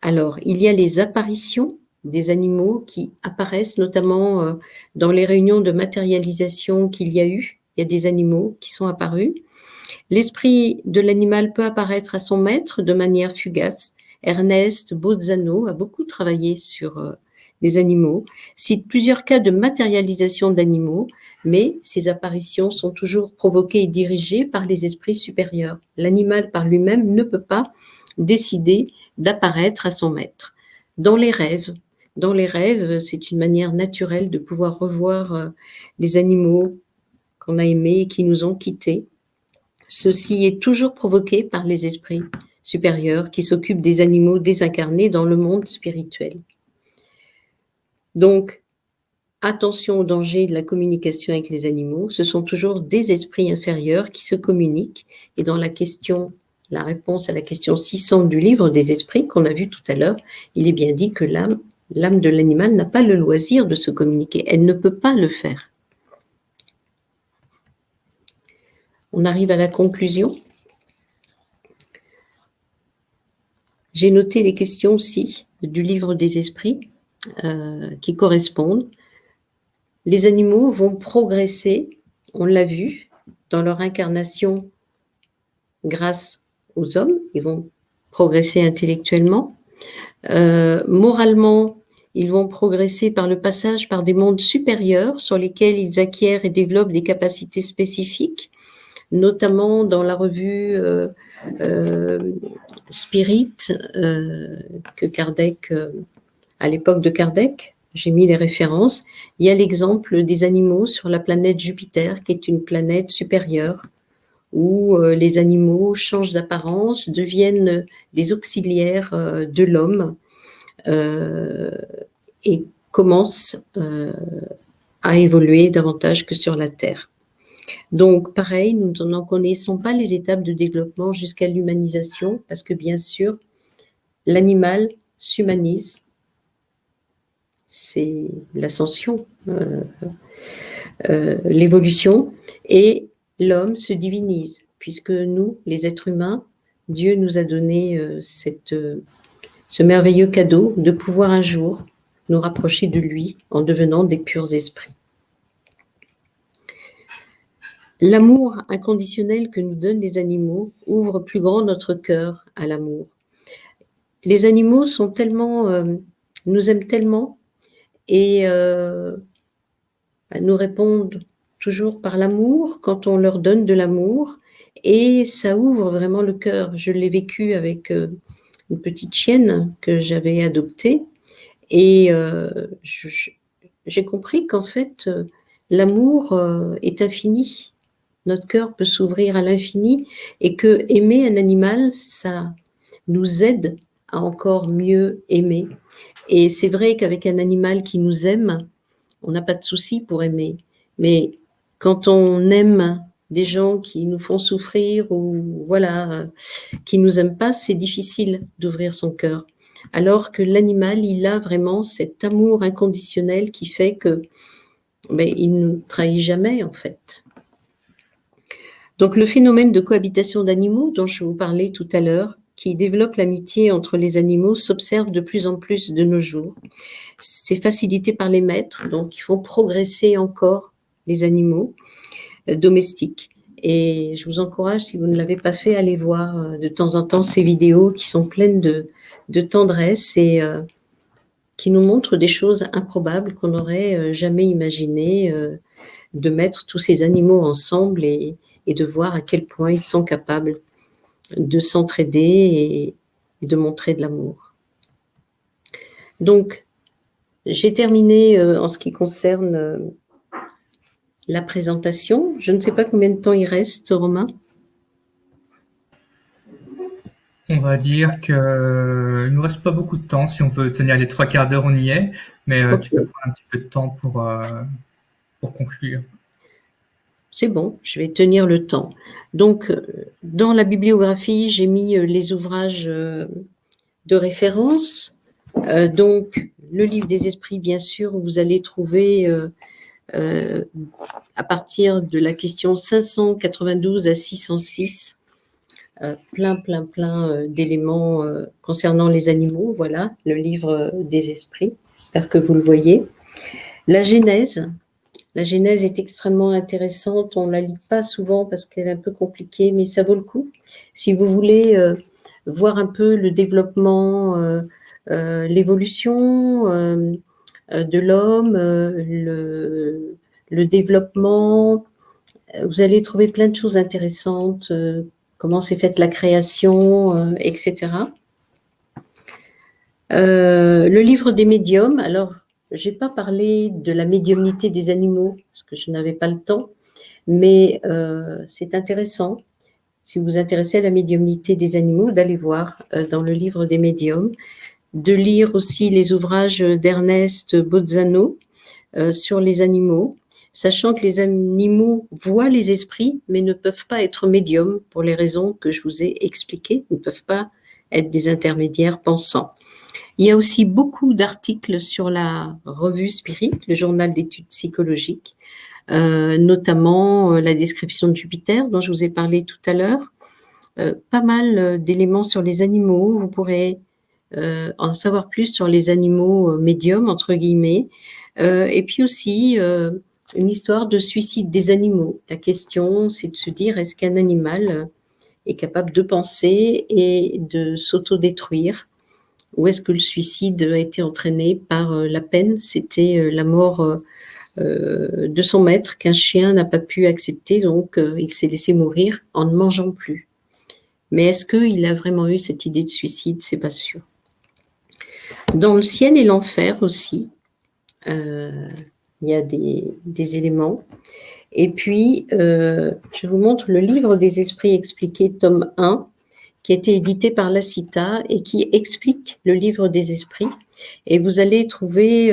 Alors, il y a les apparitions des animaux qui apparaissent, notamment euh, dans les réunions de matérialisation qu'il y a eu. Il y a des animaux qui sont apparus. L'esprit de l'animal peut apparaître à son maître de manière fugace. Ernest Bozzano a beaucoup travaillé sur euh, les animaux, cite plusieurs cas de matérialisation d'animaux, mais ces apparitions sont toujours provoquées et dirigées par les esprits supérieurs. L'animal par lui-même ne peut pas décider d'apparaître à son maître. Dans les rêves, dans les rêves, c'est une manière naturelle de pouvoir revoir euh, les animaux qu'on a aimés et qui nous ont quittés. Ceci est toujours provoqué par les esprits supérieurs qui s'occupent des animaux désincarnés dans le monde spirituel. Donc, attention au danger de la communication avec les animaux. Ce sont toujours des esprits inférieurs qui se communiquent. Et dans la question, la réponse à la question 600 du livre des esprits qu'on a vu tout à l'heure, il est bien dit que l'âme, l'âme de l'animal n'a pas le loisir de se communiquer. Elle ne peut pas le faire. On arrive à la conclusion. J'ai noté les questions aussi du livre des esprits. Euh, qui correspondent. Les animaux vont progresser, on l'a vu, dans leur incarnation grâce aux hommes, ils vont progresser intellectuellement. Euh, moralement, ils vont progresser par le passage par des mondes supérieurs sur lesquels ils acquièrent et développent des capacités spécifiques, notamment dans la revue euh, Spirit que Kardec à l'époque de Kardec, j'ai mis les références, il y a l'exemple des animaux sur la planète Jupiter, qui est une planète supérieure, où euh, les animaux changent d'apparence, deviennent des auxiliaires euh, de l'homme euh, et commencent à évoluer davantage que sur la Terre. Donc, pareil, nous n'en connaissons pas les étapes de développement jusqu'à l'humanisation, parce que bien sûr, l'animal s'humanise c'est l'ascension, l'évolution, et l'homme se divinise, puisque nous, les êtres humains, Dieu nous a donné euh, cette, ce merveilleux cadeau de pouvoir un jour nous rapprocher de lui en devenant des purs esprits. L'amour inconditionnel que nous donnent les animaux ouvre plus grand notre cœur à l'amour. Les animaux sont tellement, nous aiment tellement et euh, bah, nous répondent toujours par l'amour quand on leur donne de l'amour et ça ouvre vraiment le cœur. Je l'ai vécu avec euh, une petite chienne que j'avais adoptée et euh, j'ai compris qu'en fait l'amour est infini. Notre cœur peut s'ouvrir à l'infini et que aimer un animal, ça nous aide à encore mieux aimer. Et c'est vrai qu'avec un animal qui nous aime, on n'a pas de souci pour aimer. Mais quand on aime des gens qui nous font souffrir ou voilà, qui nous aiment pas, c'est difficile d'ouvrir son cœur. Alors que l'animal, il a vraiment cet amour inconditionnel qui fait que ben, il ne nous trahit jamais en fait. Donc le phénomène de cohabitation d'animaux dont je vous parlais tout à l'heure, qui développe l'amitié entre les animaux s'observe de plus en plus de nos jours. C'est facilité par les maîtres, donc il faut progresser encore les animaux euh, domestiques. Et je vous encourage, si vous ne l'avez pas fait, à aller voir euh, de temps en temps ces vidéos qui sont pleines de, tendresse et euh, qui nous montrent des choses improbables qu'on n'aurait jamais imaginé de mettre tous ces animaux ensemble et, de voir à quel point ils sont capables de s'entraider et, de montrer de l'amour. Donc, j'ai terminé en ce qui concerne la présentation. Je ne sais pas combien de temps il reste, Romain. On va dire qu'il ne nous reste pas beaucoup de temps. Si on veut tenir les trois quarts d'heure, on y est. Mais euh, tu peux prendre un petit peu de temps pour, pour conclure. C'est bon, je vais tenir le temps. Donc, euh, dans la bibliographie, j'ai mis euh, les ouvrages euh, de référence. donc, le livre des esprits, bien sûr, où vous allez trouver à partir de la question 592 à 606, plein, plein, plein d'éléments concernant les animaux. Voilà, le livre des esprits. J'espère que vous le voyez. La Genèse. La Genèse est extrêmement intéressante. On ne la lit pas souvent parce qu'elle est un peu compliquée, mais ça vaut le coup. Si vous voulez voir un peu le développement, euh, euh, l'évolution euh, de l'homme, le, le, développement. Vous allez trouver plein de choses intéressantes, comment s'est faite la création, etc. le livre des médiums, alors je n'ai pas parlé de la médiumnité des animaux, parce que je n'avais pas le temps, mais c'est intéressant si vous vous intéressez à la médiumnité des animaux, d'aller voir euh, dans le livre des médiums, de lire aussi les ouvrages d'Ernest Bozzano euh, sur les animaux, sachant que les animaux voient les esprits, mais ne peuvent pas être médiums pour les raisons que je vous ai expliquées, ne peuvent pas être des intermédiaires pensants. Il y a aussi beaucoup d'articles sur la revue Spirit, le journal d'études psychologiques, euh, notamment euh, la description de Jupiter dont je vous ai parlé tout à l'heure. Euh, pas mal d'éléments sur les animaux. Vous pourrez en savoir plus sur les animaux médiums, entre guillemets. et puis aussi une histoire de suicide des animaux. La question, c'est de se dire, est-ce qu'un animal est capable de penser et de s'autodétruire? Ou est-ce que le suicide a été entraîné par la peine? C'était la mort euh, de son maître qu'un chien n'a pas pu accepter, donc euh, il s'est laissé mourir en ne mangeant plus. Mais est-ce qu'il a vraiment eu cette idée de suicide? C'est pas sûr. Dans le ciel et l'enfer aussi, euh, il y a des, éléments. Et puis, je vous montre le livre des esprits expliqués, tome 1, qui a été édité par la CITA et qui explique le livre des esprits. Et vous allez trouver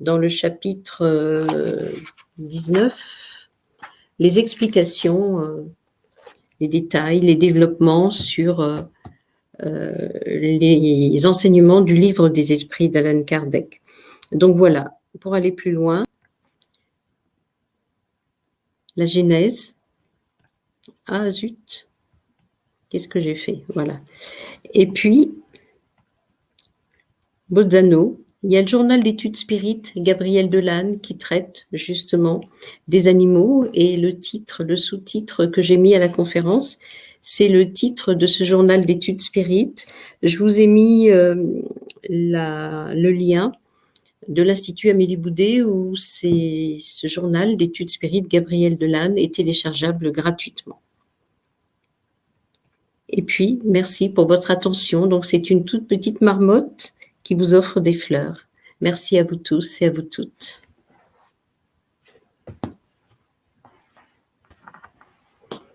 dans le chapitre 19 euh, les explications, euh, les détails, les développements sur euh, les enseignements du livre des esprits d'Alan Kardec. Donc voilà, pour aller plus loin, la Genèse. Ah zut, qu'est-ce que j'ai fait? Voilà. Et puis, Bozzano, il y a le journal d'études spirites, Gabriel Delanne, qui traite justement des animaux et le titre, le sous-titre que j'ai mis à la conférence, c'est le titre de ce journal d'études spirites. Je vous ai mis euh, le lien de l'Institut Amélie Boudet où ce journal d'études spirites Gabriel Delanne est téléchargeable gratuitement. Et puis, merci pour votre attention. Donc, c'est une toute petite marmotte qui vous offre des fleurs. Merci à vous tous et à vous toutes.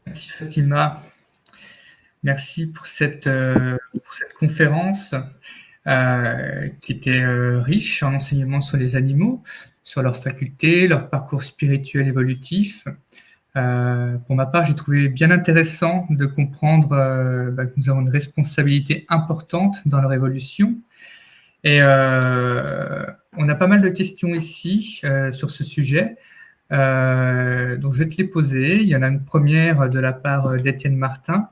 Merci Fatima. Merci pour cette, euh, conférence euh, qui était euh, riche en enseignements sur les animaux, sur leurs facultés, leur parcours spirituel évolutif. pour ma part, j'ai trouvé bien intéressant de comprendre bah, que nous avons une responsabilité importante dans leur évolution et on a pas mal de questions ici sur ce sujet. Donc, je vais te les poser. Il y en a une première de la part d'Étienne Martin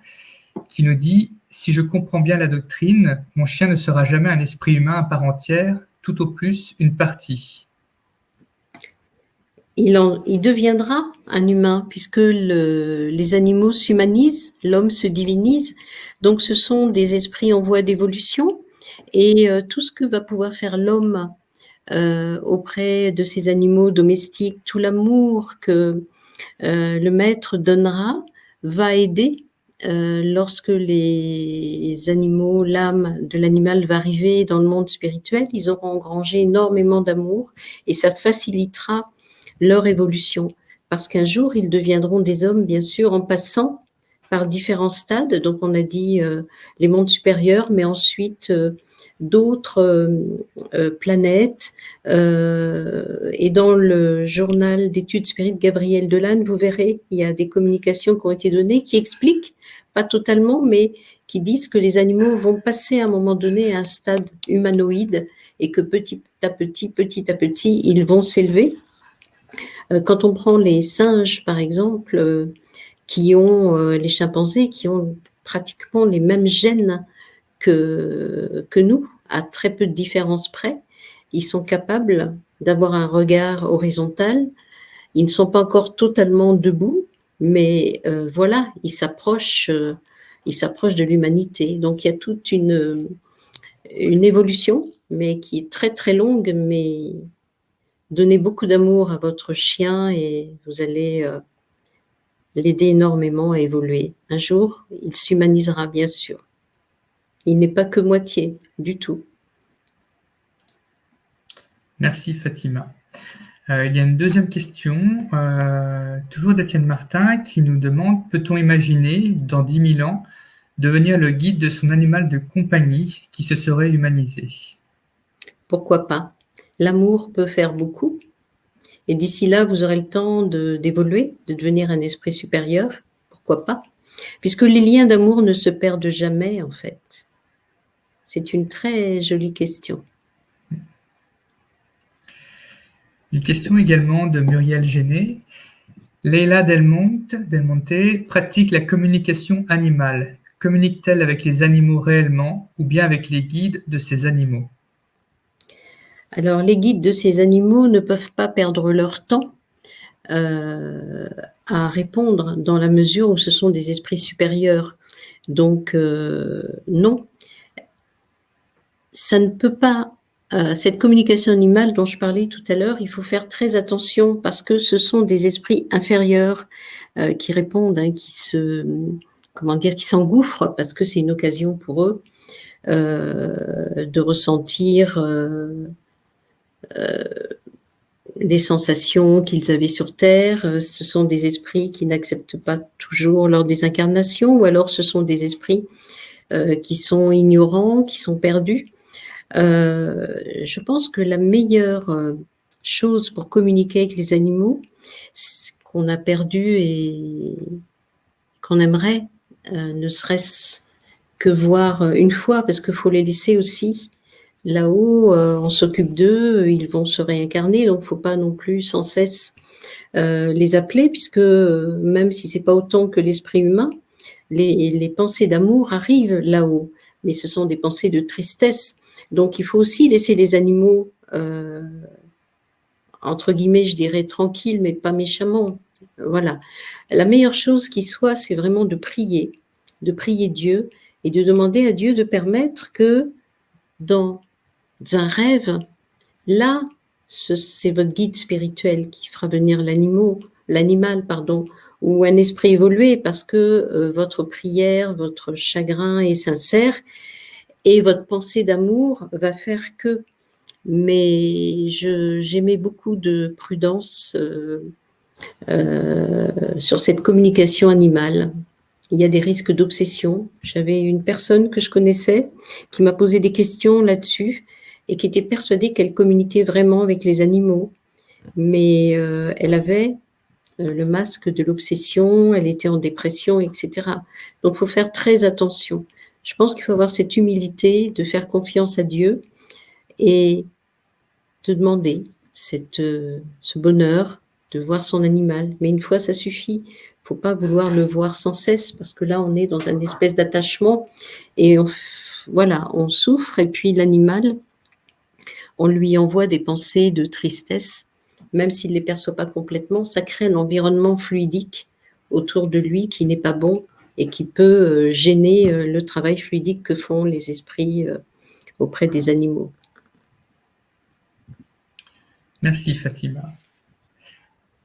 qui nous dit « Si je comprends bien la doctrine, mon chien ne sera jamais un esprit humain à part entière, tout au plus une partie. » Il, il, deviendra un humain puisque les animaux s'humanisent, l'homme se divinise. Donc, ce sont des esprits en voie d'évolution et euh, tout ce que va pouvoir faire l'homme euh, auprès de ses animaux domestiques, tout l'amour que euh, le maître donnera, va aider lorsque les animaux, l'âme de l'animal va arriver dans le monde spirituel, ils auront engrangé énormément d'amour et ça facilitera leur évolution. Parce qu'un jour, ils deviendront des hommes, bien sûr, en passant par différents stades. Donc, on a dit les mondes supérieurs, mais ensuite euh, euh, planètes. Euh, et dans le journal d'études spirites Gabriel Delanne, vous verrez, il y a des communications qui ont été données qui expliquent, pas totalement, mais qui disent que les animaux vont passer à un moment donné à un stade humanoïde et que petit à petit, petit à petit, ils vont s'élever Euh, quand on prend les singes, par exemple, euh, qui ont, euh, les chimpanzés, qui ont pratiquement les mêmes gènes que, que nous, à très peu de différence près, ils sont capables d'avoir un regard horizontal. Ils ne sont pas encore totalement debout, mais voilà, ils s'approchent, ils s'approchent de l'humanité. Donc il y a toute une, une évolution, mais qui est très très longue, mais donnez beaucoup d'amour à votre chien et vous allez euh, l'aider énormément à évoluer. Un jour, il s'humanisera, bien sûr. Il n'est pas que moitié, du tout. Merci Fatima. Euh, il y a une deuxième question, euh, toujours d'Étienne Martin, qui nous demande, peut-on imaginer, dans 10 000 ans, devenir le guide de son animal de compagnie qui se serait humanisé? Pourquoi pas? L'amour peut faire beaucoup. Et d'ici là, vous aurez le temps d'évoluer, de, devenir un esprit supérieur. Pourquoi pas? Puisque les liens d'amour ne se perdent jamais, en fait. C'est une très jolie question. Une question également de Muriel Géné. Leila Delmonte, Delmonte pratique la communication animale. Communique-t-elle avec les animaux réellement ou bien avec les guides de ces animaux? Alors, les guides de ces animaux ne peuvent pas perdre leur temps euh, à répondre dans la mesure où ce sont des esprits supérieurs. Donc, euh, non, ça ne peut pas, euh, cette communication animale dont je parlais tout à l'heure, il faut faire très attention parce que ce sont des esprits inférieurs qui répondent, hein, qui se, comment dire, qui s'engouffrent parce que c'est une occasion pour eux de ressentir euh, des sensations qu'ils avaient sur Terre. Euh, ce sont des esprits qui n'acceptent pas toujours leur désincarnation, ou alors ce sont des esprits euh, qui sont ignorants, qui sont perdus. Je pense que la meilleure chose pour communiquer avec les animaux, qu'on a perdu et qu'on aimerait, ne serait-ce que voir une fois, parce qu'il faut les laisser aussi Là-haut, euh, on s'occupe d'eux, ils vont se réincarner, donc il ne faut pas non plus sans cesse euh, les appeler, puisque euh, même si c'est pas autant que l'esprit humain, les, pensées d'amour arrivent là-haut, mais ce sont des pensées de tristesse. Donc il faut aussi laisser les animaux, entre guillemets, je dirais tranquilles, mais pas méchamment. Voilà. La meilleure chose qui soit, c'est vraiment de prier, de prier Dieu et de demander à Dieu de permettre que dans un rêve, là, c'est votre guide spirituel qui fera venir l'animal, pardon, ou un esprit évolué parce que euh, votre prière, votre chagrin est sincère et votre pensée d'amour va faire que. Mais j'aimais beaucoup de prudence euh, euh, sur cette communication animale. Il y a des risques d'obsession. J'avais une personne que je connaissais qui m'a posé des questions là-dessus et qui était persuadée qu'elle communiquait vraiment avec les animaux. Mais euh, elle avait le masque de l'obsession, elle était en dépression, etc. Donc, il faut faire très attention. Je pense qu'il faut avoir cette humilité de faire confiance à Dieu et de demander euh, ce bonheur de voir son animal. Mais une fois, ça suffit. Il ne faut pas vouloir le voir sans cesse parce que là, on est dans une espèce d'attachement et voilà, on souffre et puis l'animal, on lui envoie des pensées de tristesse, même s'il ne les perçoit pas complètement, ça crée un environnement fluidique autour de lui qui n'est pas bon et qui peut euh, gêner euh, le travail fluidique que font les esprits euh, auprès des animaux. Merci Fatima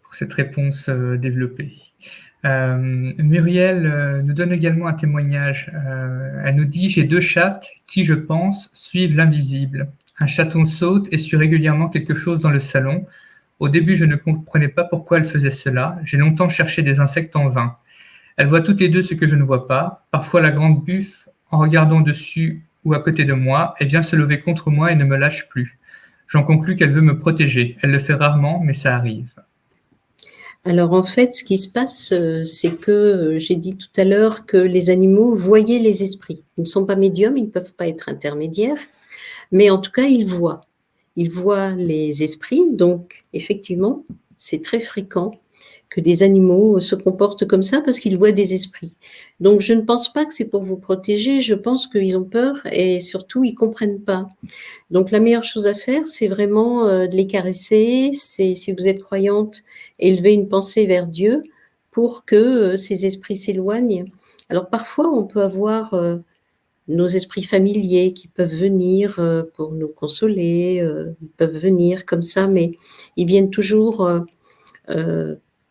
pour cette réponse développée. Muriel nous donne également un témoignage. elle nous dit « J'ai deux chattes qui, je pense, suivent l'invisible. Un chaton saute et suit régulièrement quelque chose dans le salon. Au début, je ne comprenais pas pourquoi elle faisait cela. J'ai longtemps cherché des insectes en vain. Elle voit toutes les deux ce que je ne vois pas. Parfois, la grande buffe, en regardant dessus ou à côté de moi, elle vient se lever contre moi et ne me lâche plus. J'en conclus qu'elle veut me protéger. Elle le fait rarement, mais ça arrive. Alors en fait, ce qui se passe, euh, c'est que euh, j'ai dit tout à l'heure que les animaux voyaient les esprits. Ils ne sont pas médiums, ils ne peuvent pas être intermédiaires. Mais en tout cas, il voit. Il voit les esprits. Donc, effectivement, c'est très fréquent que des animaux se comportent comme ça parce qu'ils voient des esprits. Donc je ne pense pas que c'est pour vous protéger, je pense qu'ils ont peur et surtout ils comprennent pas. Donc la meilleure chose à faire, c'est vraiment euh, de les caresser, c'est si vous êtes croyante, élever une pensée vers Dieu pour que euh, ces esprits s'éloignent. Alors parfois on peut avoir euh, nos esprits familiers qui peuvent venir pour nous consoler, ils peuvent venir comme ça, mais ils viennent toujours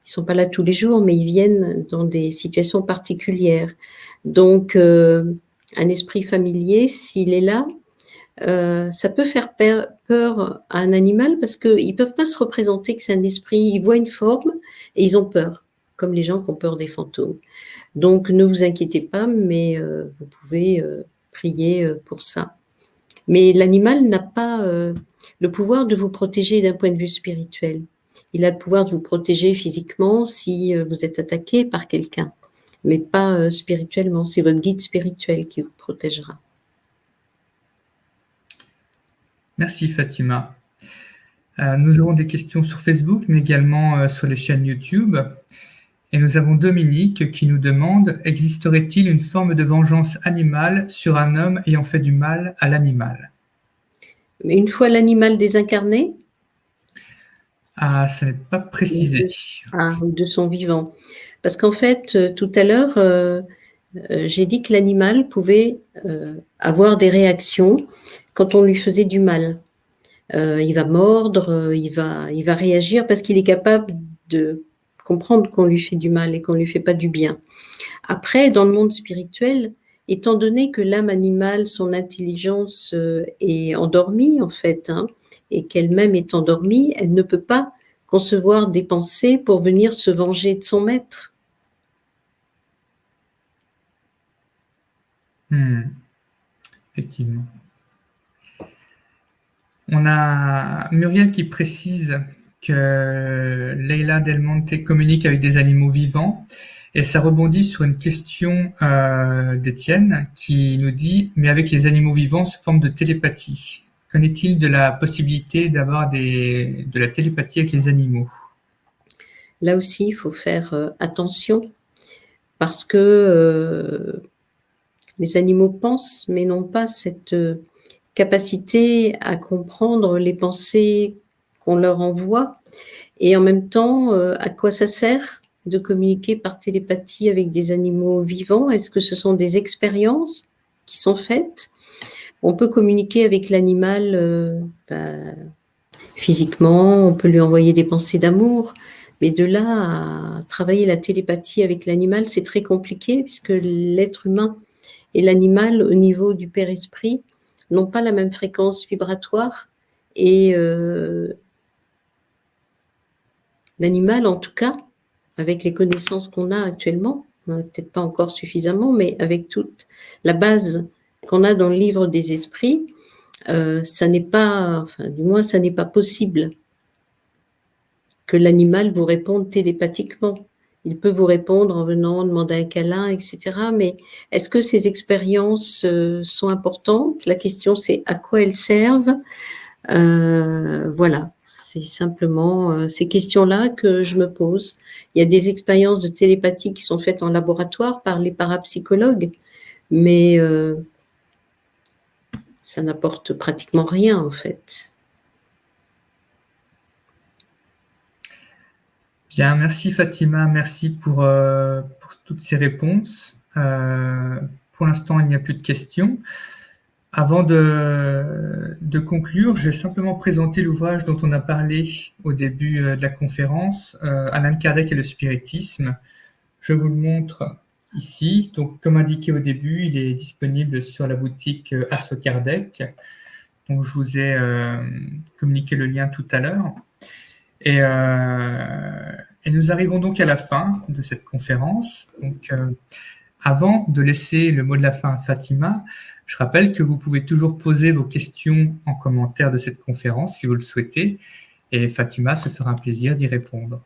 ils sont pas là tous les jours, mais ils viennent dans des situations particulières. Donc, euh, un esprit familier, s'il est là, euh, ça peut faire peur à un animal parce qu'ils ne peuvent pas se représenter que c'est un esprit. Ils voient une forme et ils ont peur, comme les gens qui ont peur des fantômes. Donc, ne vous inquiétez pas, mais euh, vous pouvez prier pour ça. Mais l'animal n'a pas le pouvoir de vous protéger d'un point de vue spirituel. Il a le pouvoir de vous protéger physiquement si euh, vous êtes attaqué par quelqu'un, mais pas euh, spirituellement. C'est votre guide spirituel qui vous protégera. Merci Fatima. Euh, nous avons des questions sur Facebook, mais également sur les chaînes YouTube. Et nous avons Dominique qui nous demande « Existerait-il une forme de vengeance animale sur un homme ayant fait du mal à l'animal » Mais une fois l'animal désincarné ah, ça n'est pas précisé. Ah, de son vivant. Parce qu'en fait, euh, tout à l'heure, euh, euh, j'ai dit que l'animal pouvait avoir des réactions quand on lui faisait du mal. il va mordre, il, va, il va réagir parce qu'il est capable de comprendre qu'on lui fait du mal et qu'on lui fait pas du bien. Après, dans le monde spirituel, étant donné que l'âme animale, son intelligence est endormie en fait, hein, et qu'elle-même est endormie, elle ne peut pas concevoir des pensées pour venir se venger de son maître. Hmm. Effectivement. On a Muriel qui précise que Leila Del Monte communique avec des animaux vivants et ça rebondit sur une question euh, d'Étienne qui nous dit « mais avec les animaux vivants sous forme de télépathie ». Qu'en est-il de la possibilité d'avoir de la télépathie avec les animaux? Là aussi, il faut faire euh, attention parce que euh, les animaux pensent, mais n'ont pas cette euh, capacité à comprendre les pensées qu'on leur envoie. Et en même temps, à quoi ça sert de communiquer par télépathie avec des animaux vivants? Est-ce que ce sont des expériences qui sont faites? On peut communiquer avec l'animal euh, bah, physiquement, on peut lui envoyer des pensées d'amour, mais de là à travailler la télépathie avec l'animal, c'est très compliqué puisque l'être humain et l'animal au niveau du père-esprit n'ont pas la même fréquence vibratoire et euh, l'animal en tout cas, avec les connaissances qu'on a actuellement, peut-être pas encore suffisamment, mais avec toute la base qu'on a dans le livre des esprits, euh, ça n'est pas, enfin, du moins, ça n'est pas possible que l'animal vous réponde télépathiquement. Il peut vous répondre en venant demander un câlin, etc. Mais est-ce que ces expériences euh, sont importantes? La question, c'est à quoi elles servent? Euh, Voilà, c'est simplement ces questions-là que je me pose. Il y a des expériences de télépathie qui sont faites en laboratoire par les parapsychologues, mais ça n'apporte pratiquement rien en fait. Bien, merci Fatima, merci pour, euh, toutes ces réponses. Euh, pour l'instant, il n'y a plus de questions. Avant de, de, conclure, je vais simplement présenter l'ouvrage dont on a parlé au début euh, de la conférence, Alain Kardec et le spiritisme. Je vous le montre ici. Donc, comme indiqué au début, il est disponible sur la boutique euh, Asso Kardec. Donc, je vous ai euh, communiqué le lien tout à l'heure. Euh, et, nous arrivons donc à la fin de cette conférence. Donc, avant de laisser le mot de la fin à Fatima, je rappelle que vous pouvez toujours poser vos questions en commentaire de cette conférence si vous le souhaitez, et Fatima se fera un plaisir d'y répondre.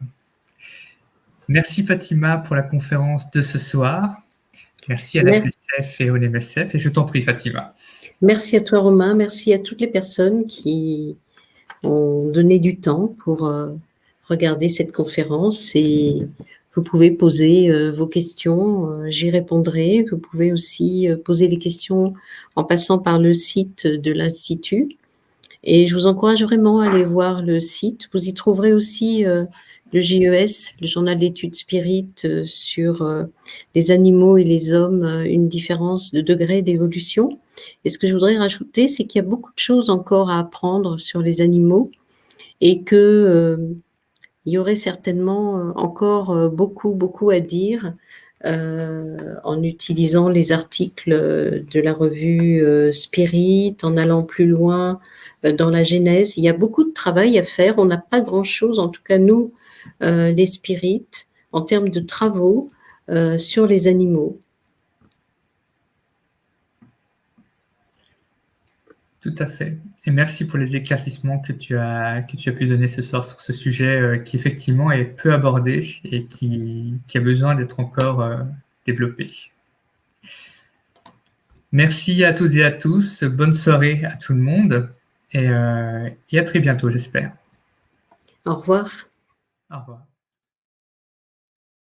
Merci Fatima pour la conférence de ce soir. Merci à la FSF et au MSF. Et je t'en prie Fatima. Merci à toi Romain, merci à toutes les personnes qui ont donné du temps pour euh, regarder cette conférence et vous pouvez poser euh, vos questions, euh, j'y répondrai. Vous pouvez aussi poser les questions en passant par le site de l'Institut. Et je vous encourage vraiment à aller voir le site. Vous y trouverez aussi le JES, le journal d'études spirites sur les animaux et les hommes, une différence de degré d'évolution. Et ce que je voudrais rajouter, c'est qu'il y a beaucoup de choses encore à apprendre sur les animaux et que il y aurait certainement euh, encore euh, beaucoup, beaucoup à dire euh, en utilisant les articles de la revue Spirit, en allant plus loin dans la genèse. Il y a beaucoup de travail à faire. On n'a pas grand-chose, en tout cas nous, les spirites, en termes de travaux sur les animaux. Tout à fait. Et merci pour les éclaircissements que tu as, que tu as pu donner ce soir sur ce sujet euh, qui effectivement est peu abordé et qui, a besoin d'être encore euh, développé. Merci à toutes et à tous. Bonne soirée à tout le monde et, euh, et à très bientôt, j'espère. Au revoir. Au revoir.